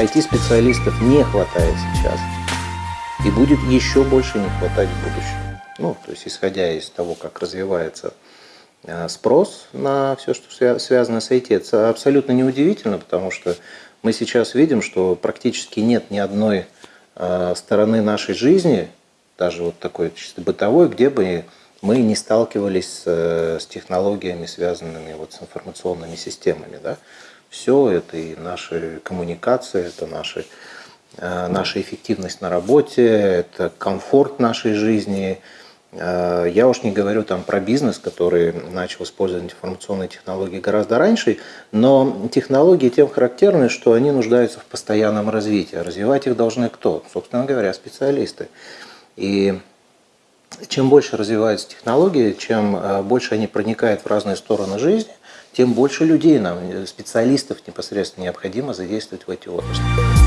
IT-специалистов не хватает сейчас. И будет еще больше не хватать в будущем. Ну, то есть, исходя из того, как развивается э, спрос на все, что связано с IT, это абсолютно неудивительно, потому что мы сейчас видим, что практически нет ни одной э, стороны нашей жизни, даже вот такой чисто бытовой, где бы мы не сталкивались с, э, технологиями, связанными вот с информационными системами. Да? Все это и наши коммуникации, это наши, э, наша эффективность на работе, это комфорт нашей жизни. Э, я уж не говорю там про бизнес, который начал использовать информационные технологии гораздо раньше, но технологии тем характерны, что они нуждаются в постоянном развитии. Развивать их должны кто? Собственно говоря, специалисты. И чем больше развиваются технологии, чем э, больше они проникают в разные стороны жизни, тем больше людей нам, специалистов непосредственно необходимо задействовать в эти отрасли.